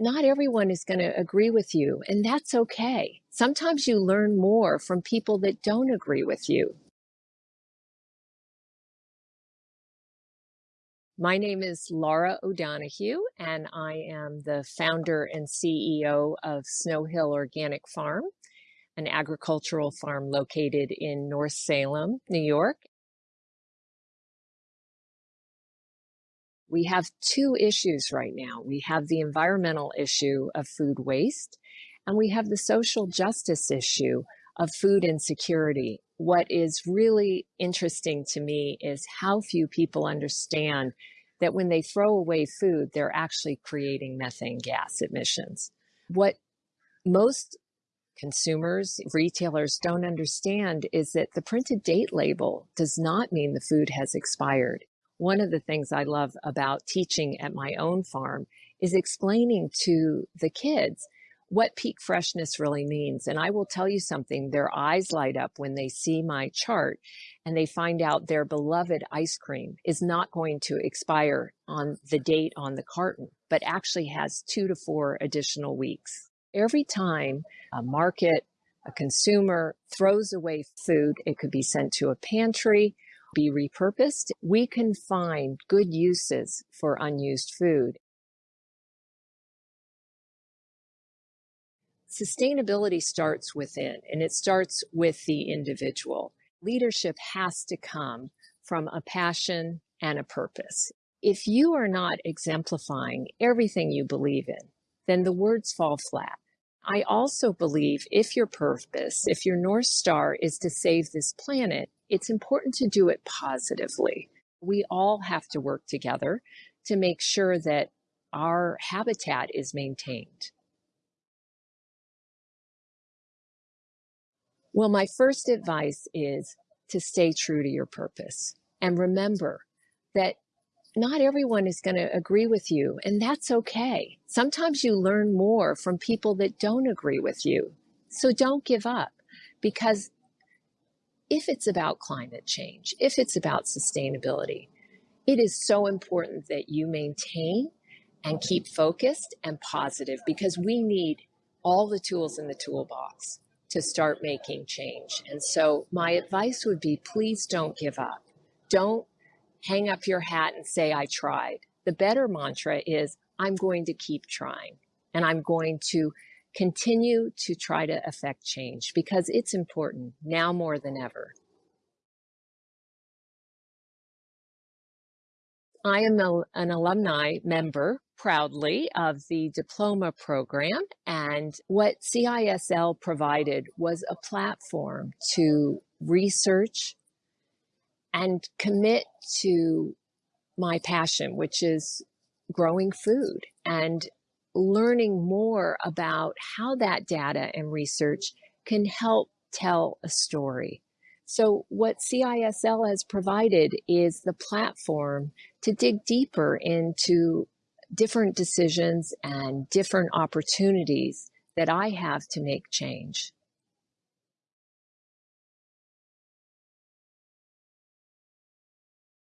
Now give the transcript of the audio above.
not everyone is going to agree with you, and that's okay. Sometimes you learn more from people that don't agree with you. My name is Laura O'Donoghue, and I am the founder and CEO of Snow Hill Organic Farm, an agricultural farm located in North Salem, New York. We have two issues right now. We have the environmental issue of food waste, and we have the social justice issue of food insecurity what is really interesting to me is how few people understand that when they throw away food, they're actually creating methane gas emissions. What most consumers, retailers don't understand is that the printed date label does not mean the food has expired. One of the things I love about teaching at my own farm is explaining to the kids what peak freshness really means. And I will tell you something, their eyes light up when they see my chart and they find out their beloved ice cream is not going to expire on the date on the carton, but actually has two to four additional weeks. Every time a market, a consumer throws away food, it could be sent to a pantry, be repurposed. We can find good uses for unused food. Sustainability starts within and it starts with the individual. Leadership has to come from a passion and a purpose. If you are not exemplifying everything you believe in, then the words fall flat. I also believe if your purpose, if your North Star is to save this planet, it's important to do it positively. We all have to work together to make sure that our habitat is maintained. Well, my first advice is to stay true to your purpose and remember that not everyone is going to agree with you, and that's okay. Sometimes you learn more from people that don't agree with you. So don't give up because if it's about climate change, if it's about sustainability, it is so important that you maintain and keep focused and positive because we need all the tools in the toolbox to start making change. And so my advice would be please don't give up. Don't hang up your hat and say, I tried. The better mantra is, I'm going to keep trying and I'm going to continue to try to affect change because it's important now more than ever. I am a, an alumni member proudly of the diploma program. And what CISL provided was a platform to research and commit to my passion, which is growing food and learning more about how that data and research can help tell a story. So what CISL has provided is the platform to dig deeper into different decisions and different opportunities that I have to make change.